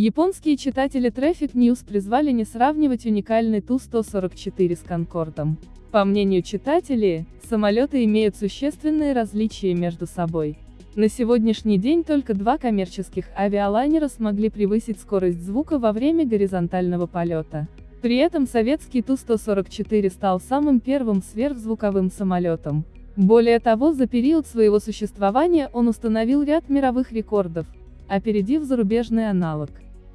Японские читатели Traffic News призвали не сравнивать уникальный Ту-144 с Конкордом. По мнению читателей, самолеты имеют существенные различия между собой. На сегодняшний день только два коммерческих авиалайнера смогли превысить скорость звука во время горизонтального полета. При этом советский Ту-144 стал самым первым сверхзвуковым самолетом. Более того, за период своего существования он установил ряд мировых рекордов, опередив зарубежный аналог.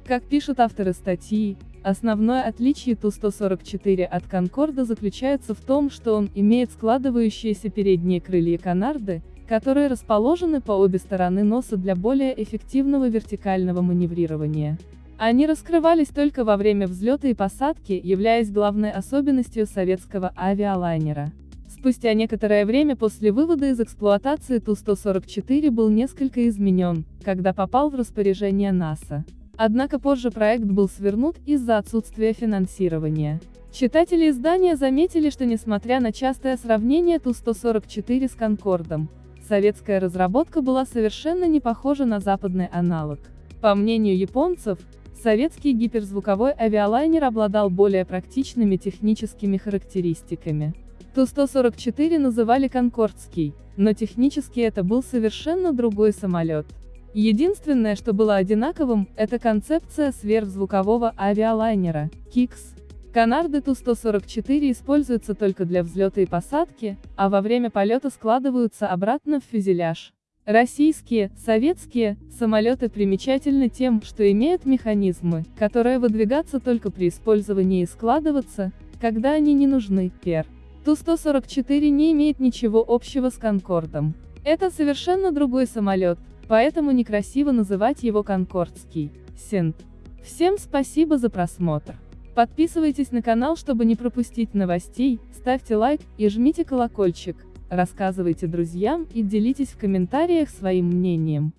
Как пишут авторы статьи, основное отличие Ту-144 от Конкорда заключается в том, что он имеет складывающиеся передние крылья Канарды, которые расположены по обе стороны носа для более эффективного вертикального маневрирования. Они раскрывались только во время взлета и посадки, являясь главной особенностью советского авиалайнера. Спустя некоторое время после вывода из эксплуатации Ту-144 был несколько изменен, когда попал в распоряжение НАСА. Однако позже проект был свернут из-за отсутствия финансирования. Читатели издания заметили, что несмотря на частое сравнение Ту-144 с Конкордом, советская разработка была совершенно не похожа на западный аналог. По мнению японцев, советский гиперзвуковой авиалайнер обладал более практичными техническими характеристиками. Ту-144 называли «Конкордский», но технически это был совершенно другой самолет. Единственное, что было одинаковым, это концепция сверхзвукового авиалайнера, КИКС. Канарды Ту-144 используются только для взлета и посадки, а во время полета складываются обратно в фюзеляж. Российские, советские, самолеты примечательны тем, что имеют механизмы, которые выдвигаться только при использовании и складываться, когда они не нужны, пер. Ту-144 не имеет ничего общего с Конкордом. Это совершенно другой самолет, Поэтому некрасиво называть его Конкордский, Сент. Всем спасибо за просмотр. Подписывайтесь на канал, чтобы не пропустить новостей, ставьте лайк и жмите колокольчик, рассказывайте друзьям и делитесь в комментариях своим мнением.